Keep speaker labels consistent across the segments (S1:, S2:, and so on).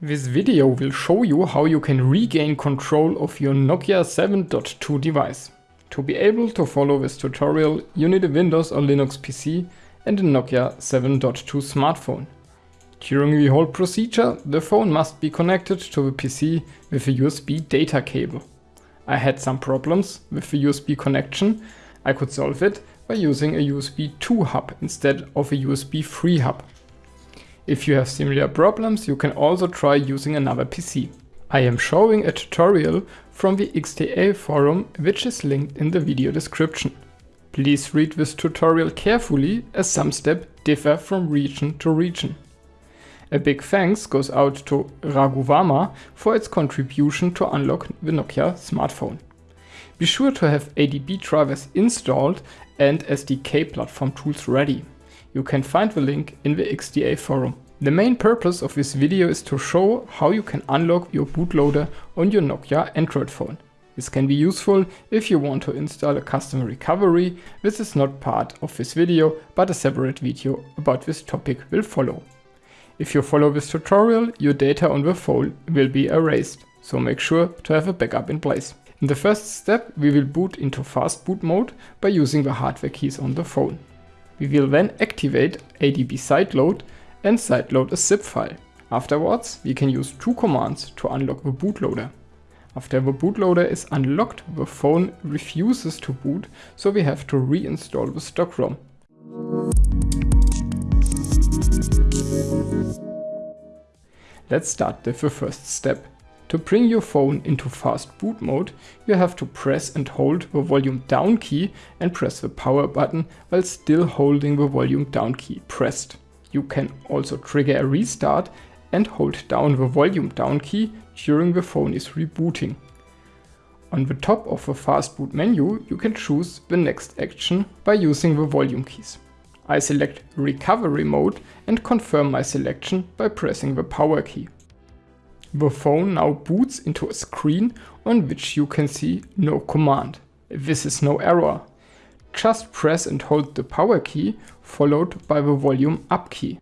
S1: This video will show you how you can regain control of your Nokia 7.2 device. To be able to follow this tutorial, you need a Windows or Linux PC and a Nokia 7.2 smartphone. During the whole procedure, the phone must be connected to the PC with a USB data cable. I had some problems with the USB connection. I could solve it by using a USB 2 hub instead of a USB 3 hub. If you have similar problems, you can also try using another PC. I am showing a tutorial from the XDA forum which is linked in the video description. Please read this tutorial carefully as some steps differ from region to region. A big thanks goes out to Raghuvarma for its contribution to unlock the Nokia smartphone. Be sure to have ADB drivers installed and SDK platform tools ready. You can find the link in the XDA forum. The main purpose of this video is to show how you can unlock your bootloader on your Nokia Android phone. This can be useful if you want to install a custom recovery. This is not part of this video, but a separate video about this topic will follow. If you follow this tutorial, your data on the phone will be erased, so make sure to have a backup in place. In the first step, we will boot into fast boot mode by using the hardware keys on the phone. We will then activate ADB sideload and sideload a zip file. Afterwards, we can use two commands to unlock the bootloader. After the bootloader is unlocked, the phone refuses to boot, so we have to reinstall the stock ROM. Let's start with the first step. To bring your phone into fast boot mode, you have to press and hold the volume down key and press the power button while still holding the volume down key pressed. You can also trigger a restart and hold down the volume down key during the phone is rebooting. On the top of the fast boot menu, you can choose the next action by using the volume keys. I select recovery mode and confirm my selection by pressing the power key. The phone now boots into a screen on which you can see no command. This is no error. Just press and hold the power key followed by the volume up key.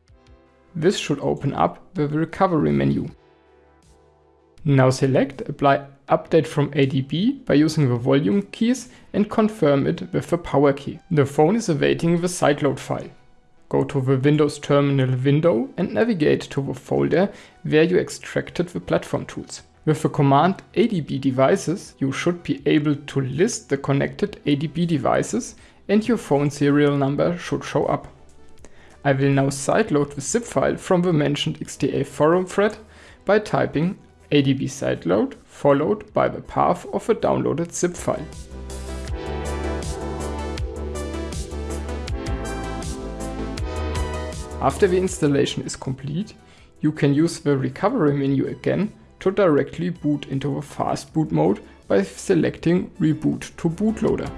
S1: This should open up the recovery menu. Now select apply update from ADB by using the volume keys and confirm it with the power key. The phone is awaiting the sideload file. Go to the Windows Terminal window and navigate to the folder where you extracted the platform tools. With the command adb devices, you should be able to list the connected ADB devices and your phone serial number should show up. I will now sideload the zip file from the mentioned XDA forum thread by typing adb sideload followed by the path of the downloaded zip file. After the installation is complete, you can use the recovery menu again to directly boot into the fast boot mode by selecting reboot to bootloader.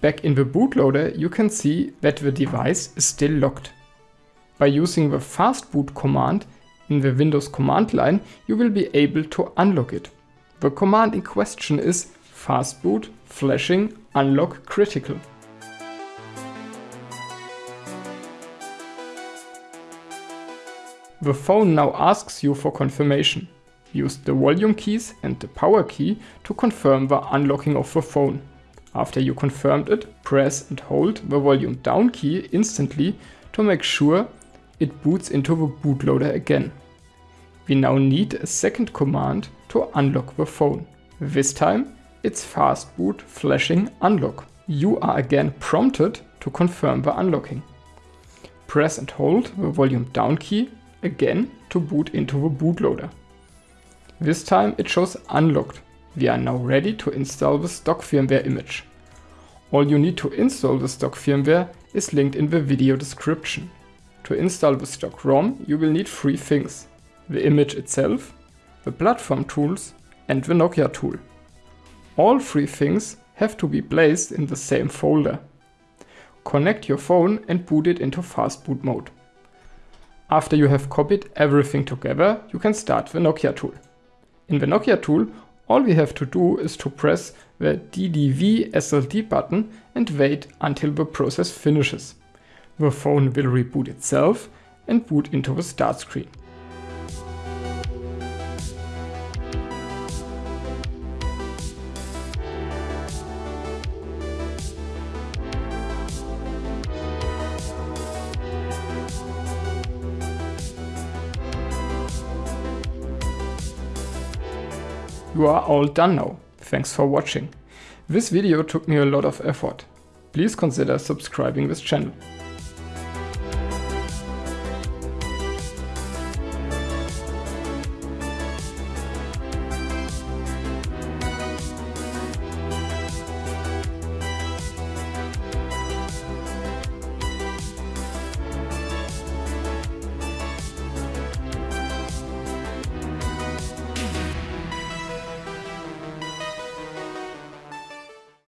S1: Back in the bootloader you can see that the device is still locked. By using the fastboot command in the Windows command line you will be able to unlock it. The command in question is fastboot flashing unlock critical. The phone now asks you for confirmation. Use the volume keys and the power key to confirm the unlocking of the phone. After you confirmed it, press and hold the volume down key instantly to make sure it boots into the bootloader again. We now need a second command to unlock the phone. This time it's fastboot flashing unlock. You are again prompted to confirm the unlocking. Press and hold the volume down key again to boot into the bootloader. This time it shows unlocked we are now ready to install the stock firmware image. All you need to install the stock firmware is linked in the video description. To install the stock ROM you will need three things. The image itself, the platform tools and the Nokia tool. All three things have to be placed in the same folder. Connect your phone and boot it into fast boot mode. After you have copied everything together, you can start the Nokia tool. In the Nokia tool, all we have to do is to press the DDV SLD button and wait until the process finishes. The phone will reboot itself and boot into the start screen. You are all done now. Thanks for watching. This video took me a lot of effort. Please consider subscribing this channel.